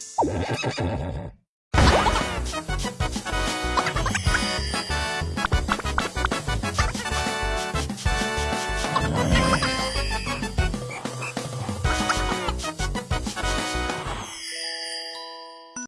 Ha ha ha ha!